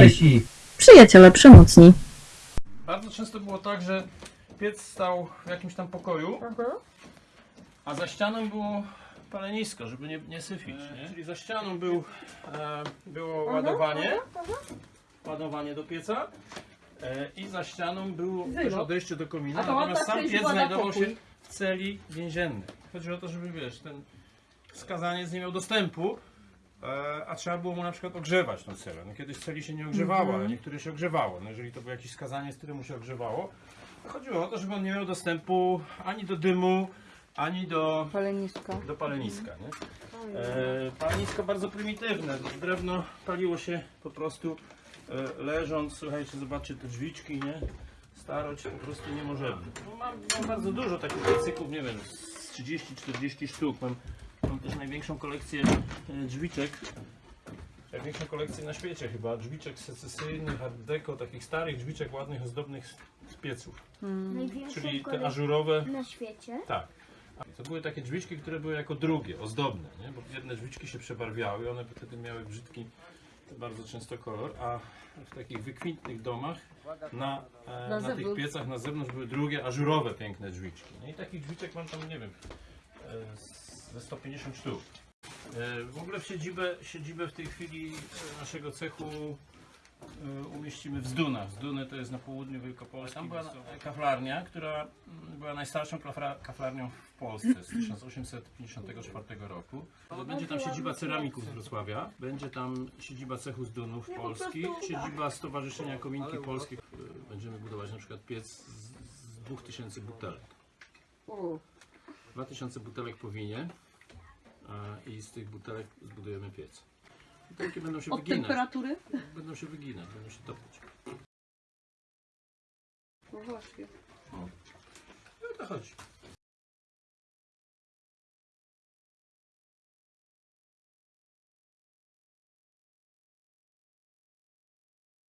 Cześć! Przyjaciele przemocni. Bardzo często było tak, że piec stał w jakimś tam pokoju, a za ścianą było palenisko, żeby nie, nie syfić. Nie? Czyli za ścianą był, e, było ładowanie, ładowanie do pieca e, i za ścianą było też odejście do komina, A to natomiast ładna sam piec znajdował się w celi więziennej. Chodzi o to, żeby wiesz, ten skazaniec nie miał dostępu, e, a trzeba było mu na przykład ogrzewać tą celę. No, kiedyś celi się nie ogrzewało, ale niektóre się ogrzewało. No, jeżeli to był jakiś skazaniec, który mu się ogrzewało, chodziło o to, żeby on nie miał dostępu ani do dymu, ani do, Palenisko. do paleniska. Nie? E, palenisko bardzo prymitywne. Drewno paliło się po prostu e, leżąc. Słuchajcie, zobaczcie te drzwiczki, nie? Starość po prostu nie możemy. No, mam, mam bardzo dużo takich piecyków, nie wiem, z 30-40 sztuk. Mam też największą kolekcję e, drzwiczek. Największą kolekcję na świecie chyba. Drzwiczek secesyjnych, art deco, takich starych drzwiczek ładnych, ozdobnych z, pieców. Największą Czyli te ażurowe na świecie. tak. To były takie drzwiczki, które były jako drugie, ozdobne, nie? bo jedne drzwiczki się przebarwiały, one wtedy miały brzydki bardzo często kolor, a w takich wykwintnych domach na, e, na, tych zewnątrz. piecach na zewnątrz były drugie, ażurowe piękne drzwiczki. No i takich drzwiczek mam tam, nie wiem, e, z- ze 150 sztuk. E, W ogóle w siedzibę, siedzibę w tej chwili e, naszego cechu e, umieścimy w Zdunach. Zduny to jest na południu Wielkopolski. Tam była kaflarnia, która mm, była najstarszą kafla- kaflarnią w Polsce z 1854 roku. To będzie tam siedziba ceramików z Wrocławia, będzie tam siedziba cechu Zdunów Polskich, siedziba Stowarzyszenia Kominki Polskich. Będziemy budować na przykład piec z 2000 butelek. 2000 butelek po winie a, i z tych butelek zbudujemy piec. Butelki będą się Od wyginać. temperatury? Będą się wyginać, będą się topić. No właśnie. No to chodzi.